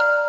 you